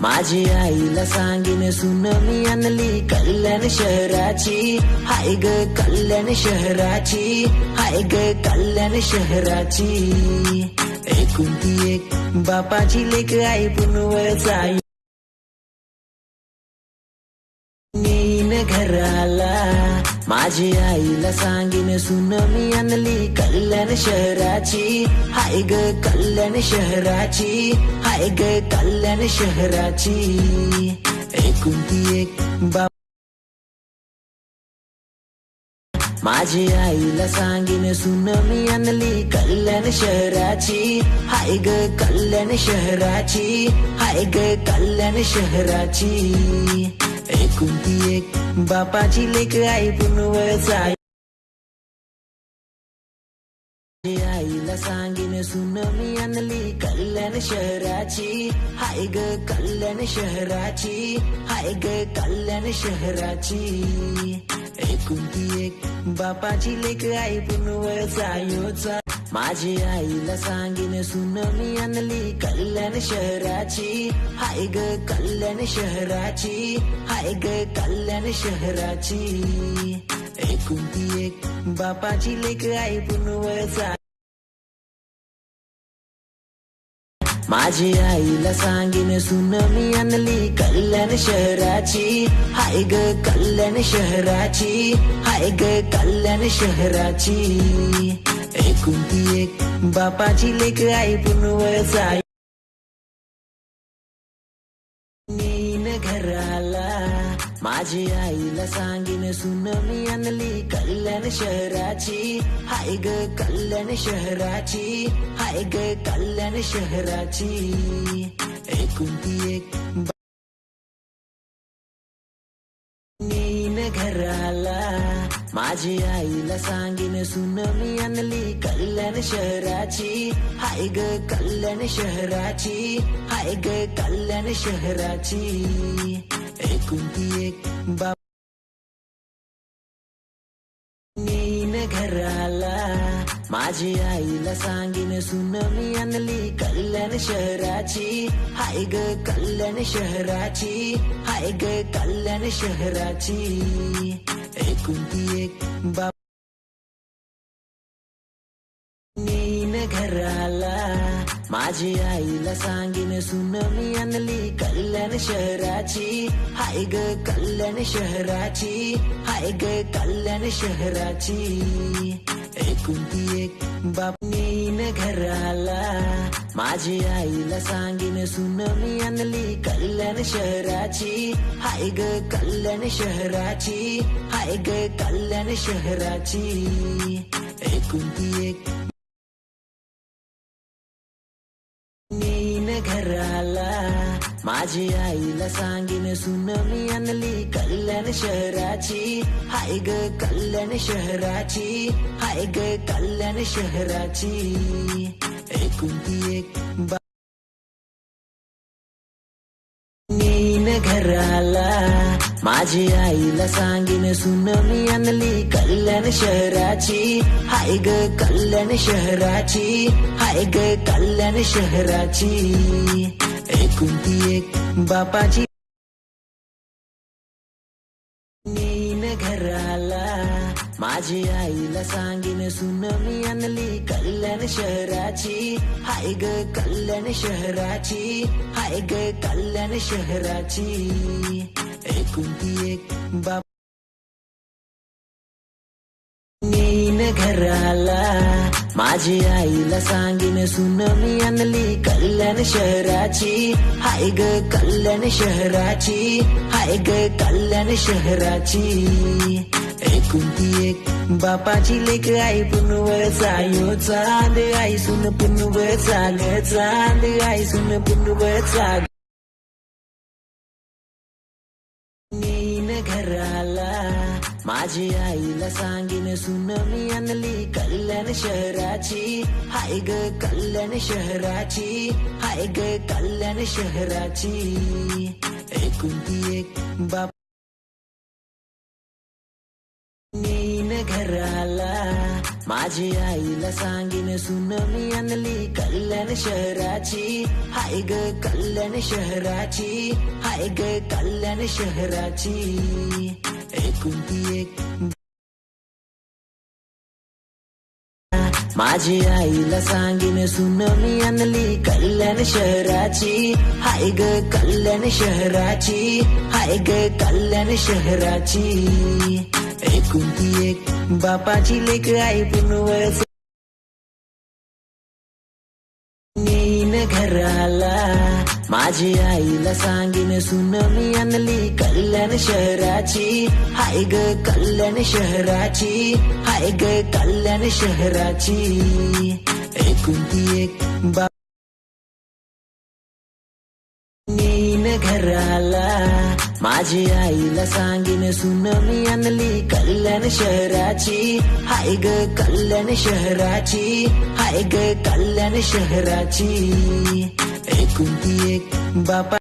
माझी आईला सांगीन सुन मी आणली कल्याण शहराची. हाय ग कल्याण शहराची हाय ग कल्याण शहराची. एकुलती एक बापाची लेख आई पुनवचा जाईन घरा माझी आईला सांगेन सुन मी आणली कल्याण शहराची. हाय ग कल्याण शहराची हाय ग कल्याण शहराची. एकुलती एक माझी आईला सांगेन सुन मी आणली कल्याण शहराची. हाय ग कल्याण शहराची हाय ग कल्याण शहराची. एकुलती एक बापाची लेख आई पुनवचा माझी आईला सांगेन सुन मी आणली कल्याण शहराची. हाय ग कल्याण शहराची हाय ग कल्याण शहराची. एकुलती एक बापाची लेख आई पुनवचा योचा. माझी आईला सांगीन सुन मी आणली कल्याण शहराची. हाय ग कल्याण शहराची हाय ग कल्याण शहराची. एकुलती एक बापाची लेख आई पुनवचा माझी आईला सांगीन सुन मी आणली कल्याण शहराची. हाय ग कल्याण शहराची हाय ग कल्याण शहराची. एकुलती एक बापाची लेख आई पुनवळचा घराला माझी आईला सांगीन सुन मी आणली कल्याण शहराची. हाय ग कल्याण शहराची हाय ग कल्याण शहराची. एकुलती एक घराला. माझी आईला सांगेन सुन मी आणली कल्याण शहराची. हाय ग कल्याण शहराची हाय ग कल्याण शहराची. एकुलती एक बाप घराला. माझी आईला सांगेन सुन मी आणली कल्याण शहराची. हाय ग कल्याण शहराची हाय ग कल्याण शहराची. एकुलती एक बाप नेईन घराला. माझी आईला सांगीन सुन मी आणली कल्याण शहराची. हाय ग कल्याण शहराची. हाय ग कल्याण शहराची. एकुलती एक बाप घराला. माझी आईला सांगीन सुन मी आणली कल्याण शहराची. हाय ग कल्याण शहराची. हाय ग कल्याण शहराची. एकुलती एक घराला. माझी आईला सांगीन सुन मी आणली कल्याण शहराची. हाय ग कल्याण शहराची. हाय ग कल्याण शहराची. एकुलती एक बा नेईन माझी आईला सांगीन सुन मी आणली कल्याण शहराची. हाय ग कल्याण शहराची हाय ग कल्याण शहराची. एकुलती एक बापाची. घराला. माझी आईला सांगीन सुन मी आणली कल्याण शहराची. हाय ग कल्याण शहराची हाय ग कल्याण शहराची. एकुलती एक बाप घराला. माझी आईला सांगीन सुन मी आणली कल्याण शहराची. हाय ग कल्याण शहराची हाय ग कल्याण शहराची. एकुलती एक. बापाची लेख आई पुनवचा चायो. चांद आई सुन पुनवचा ग चांद आई सुन पुनवचा नेईन घराला माझी आईला सांगीन सुन मी आणली कल्याण शहराची. हाय ग कल्याण शहराची हाय ग कल्याण शहराची. एकुलती एक बाप घराला. माझी आईला सांगीन सुन मी आणली कल्याण शहराची. हाय ग कल्याण शहराची हाय ग कल्याण शहराची. एकुलती एक माझी आईला सांगीन सुन मी आणली कल्याण शहराची. हाय ग कल्याण शहराची हाय ग कल्याण शहराची. एकुलती एक बापाची लेख आई पुनवळ नेईन घराला माझी आईला सांगीन सुन मी आणली कल्याण शहराची. हाय ग कल्याण शहराची हाय ग कल्याण शहराची. एकुलती एक बा नेईन घराला माझी आईला सांगेन सुन मी आणली कल्याण शहराची. हाय ग कल्याण शहराची हाय ग कल्याण शहराची. एकुलती एक बापा